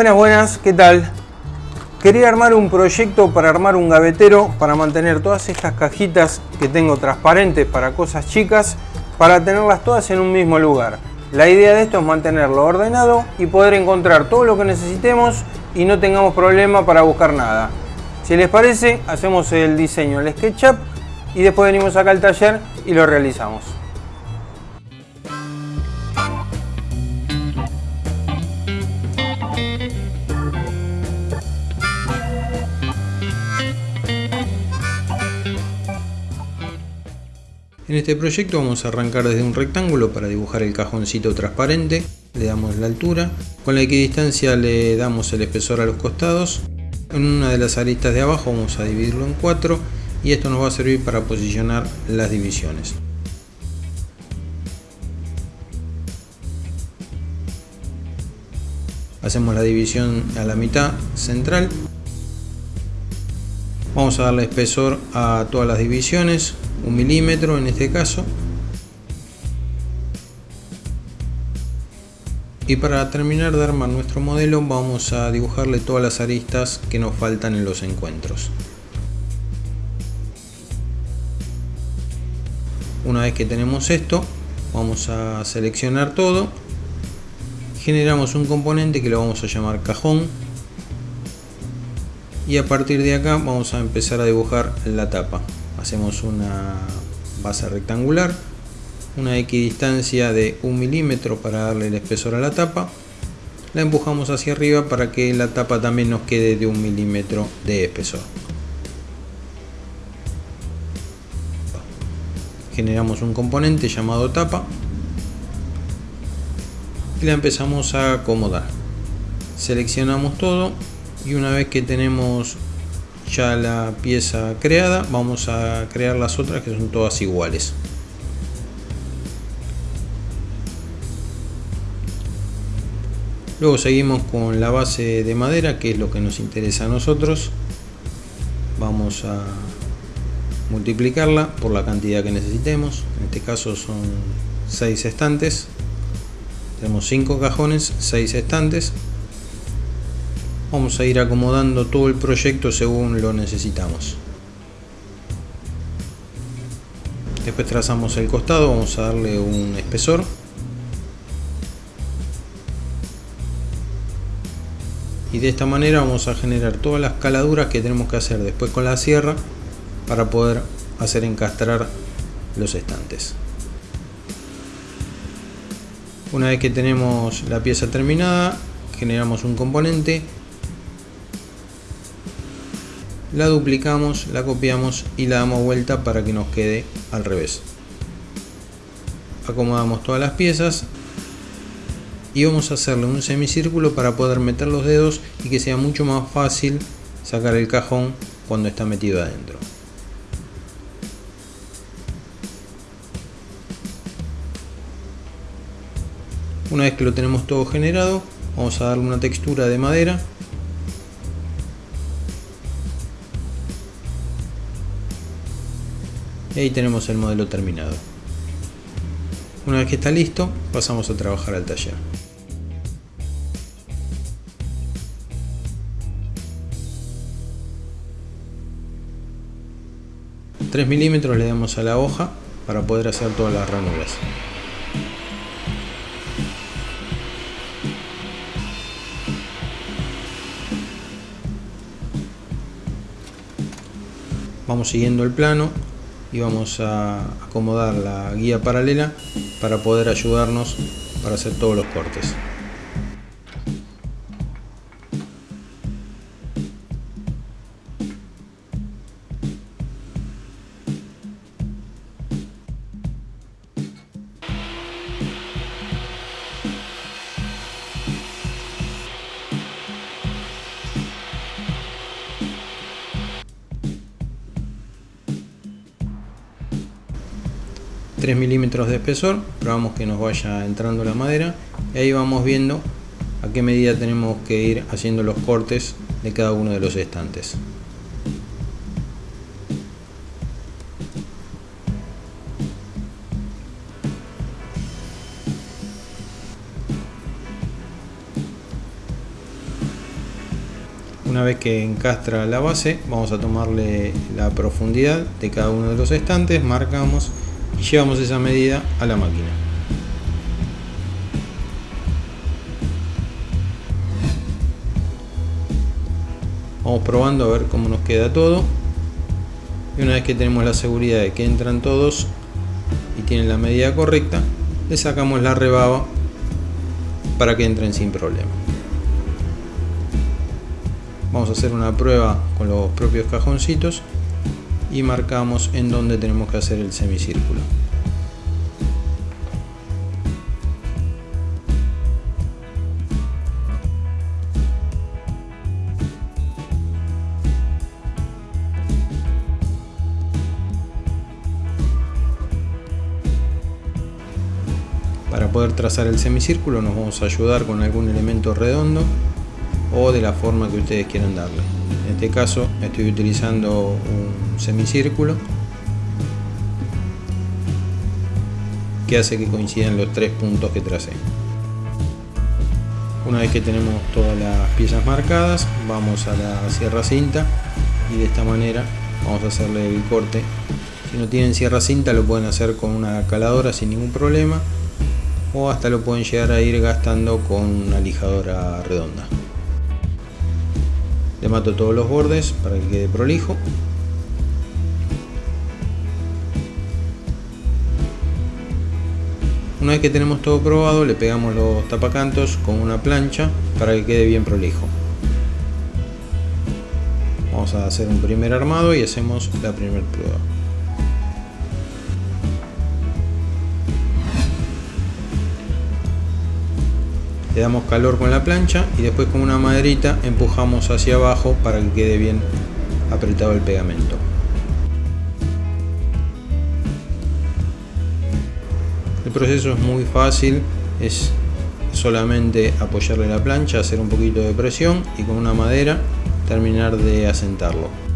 Buenas, buenas, ¿qué tal? Quería armar un proyecto para armar un gavetero para mantener todas estas cajitas que tengo transparentes para cosas chicas para tenerlas todas en un mismo lugar. La idea de esto es mantenerlo ordenado y poder encontrar todo lo que necesitemos y no tengamos problema para buscar nada. Si les parece, hacemos el diseño, el SketchUp y después venimos acá al taller y lo realizamos. En este proyecto vamos a arrancar desde un rectángulo para dibujar el cajoncito transparente, le damos la altura, con la equidistancia le damos el espesor a los costados, en una de las aristas de abajo vamos a dividirlo en cuatro y esto nos va a servir para posicionar las divisiones. Hacemos la división a la mitad central. Vamos a darle espesor a todas las divisiones, un milímetro en este caso. Y para terminar de armar nuestro modelo vamos a dibujarle todas las aristas que nos faltan en los encuentros. Una vez que tenemos esto, vamos a seleccionar todo. Generamos un componente que lo vamos a llamar cajón. Y a partir de acá vamos a empezar a dibujar la tapa. Hacemos una base rectangular, una equidistancia de un milímetro para darle el espesor a la tapa. La empujamos hacia arriba para que la tapa también nos quede de un milímetro de espesor. generamos un componente llamado tapa y la empezamos a acomodar seleccionamos todo y una vez que tenemos ya la pieza creada vamos a crear las otras que son todas iguales. Luego seguimos con la base de madera que es lo que nos interesa a nosotros. Vamos a multiplicarla por la cantidad que necesitemos. En este caso son 6 estantes. Tenemos 5 cajones 6 estantes vamos a ir acomodando todo el proyecto según lo necesitamos. Después trazamos el costado vamos a darle un espesor. Y de esta manera vamos a generar todas las caladuras que tenemos que hacer después con la sierra para poder hacer encastrar los estantes. Una vez que tenemos la pieza terminada, generamos un componente, la duplicamos, la copiamos y la damos vuelta para que nos quede al revés. Acomodamos todas las piezas y vamos a hacerle un semicírculo para poder meter los dedos y que sea mucho más fácil sacar el cajón cuando está metido adentro. Una vez que lo tenemos todo generado, vamos a darle una textura de madera. Y ahí tenemos el modelo terminado. Una vez que está listo, pasamos a trabajar al taller. 3 milímetros le damos a la hoja para poder hacer todas las ranuras. vamos siguiendo el plano y vamos a acomodar la guía paralela para poder ayudarnos para hacer todos los cortes. 3 milímetros de espesor, probamos que nos vaya entrando la madera y ahí vamos viendo a qué medida tenemos que ir haciendo los cortes de cada uno de los estantes. Una vez que encastra la base, vamos a tomarle la profundidad de cada uno de los estantes, marcamos llevamos esa medida a la máquina. Vamos probando a ver cómo nos queda todo. Y una vez que tenemos la seguridad de que entran todos y tienen la medida correcta, le sacamos la rebaba para que entren sin problema. Vamos a hacer una prueba con los propios cajoncitos y marcamos en donde tenemos que hacer el semicírculo. Para poder trazar el semicírculo nos vamos a ayudar con algún elemento redondo o de la forma que ustedes quieran darle. En este caso estoy utilizando un semicírculo que hace que coincidan los tres puntos que tracé. Una vez que tenemos todas las piezas marcadas, vamos a la sierra cinta y de esta manera vamos a hacerle el corte. Si no tienen sierra cinta lo pueden hacer con una caladora sin ningún problema o hasta lo pueden llegar a ir gastando con una lijadora redonda. Le mato todos los bordes para que quede prolijo. Una vez que tenemos todo probado, le pegamos los tapacantos con una plancha para que quede bien prolijo. Vamos a hacer un primer armado y hacemos la primera prueba. Le damos calor con la plancha y después con una maderita empujamos hacia abajo para que quede bien apretado el pegamento. El proceso es muy fácil, es solamente apoyarle la plancha, hacer un poquito de presión y con una madera terminar de asentarlo.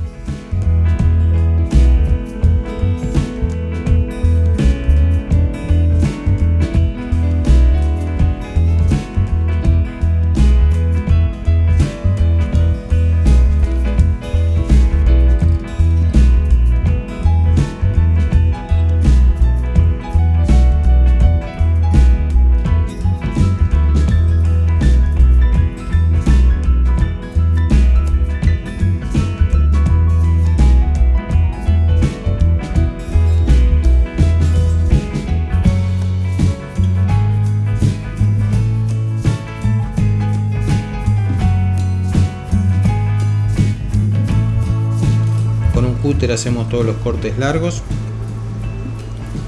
Hacemos todos los cortes largos.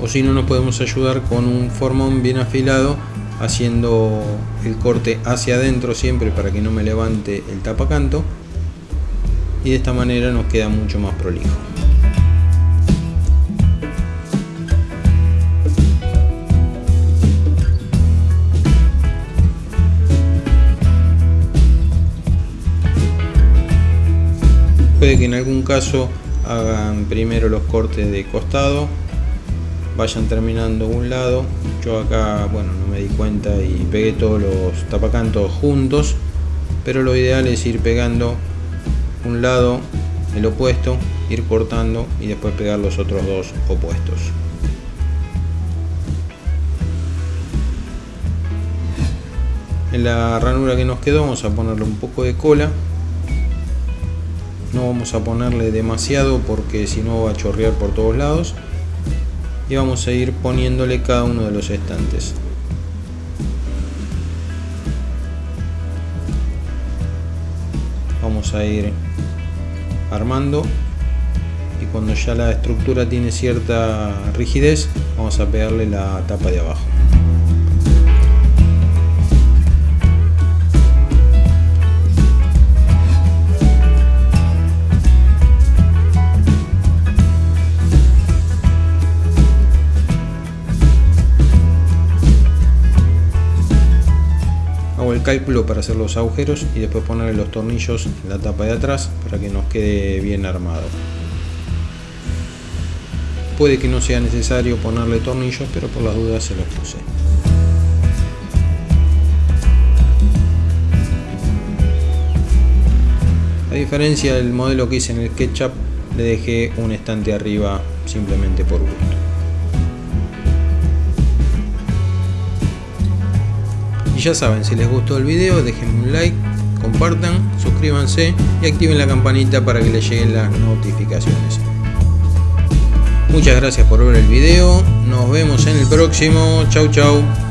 O si no nos podemos ayudar con un formón bien afilado haciendo el corte hacia adentro siempre para que no me levante el tapacanto. Y de esta manera nos queda mucho más prolijo. Puede que en algún caso hagan primero los cortes de costado vayan terminando un lado. Yo acá bueno no me di cuenta y pegué todos los tapacantos juntos pero lo ideal es ir pegando un lado el opuesto ir cortando y después pegar los otros dos opuestos. En la ranura que nos quedó vamos a ponerle un poco de cola no vamos a ponerle demasiado porque si no va a chorrear por todos lados. Y vamos a ir poniéndole cada uno de los estantes. Vamos a ir armando. Y cuando ya la estructura tiene cierta rigidez vamos a pegarle la tapa de abajo cálculo para hacer los agujeros y después ponerle los tornillos en la tapa de atrás para que nos quede bien armado. Puede que no sea necesario ponerle tornillos, pero por las dudas se los puse. diferencia del modelo que hice en el SketchUp, le dejé un estante arriba simplemente por gusto. Ya saben, si les gustó el video, déjenme un like, compartan, suscríbanse y activen la campanita para que les lleguen las notificaciones. Muchas gracias por ver el video, nos vemos en el próximo, chau chau.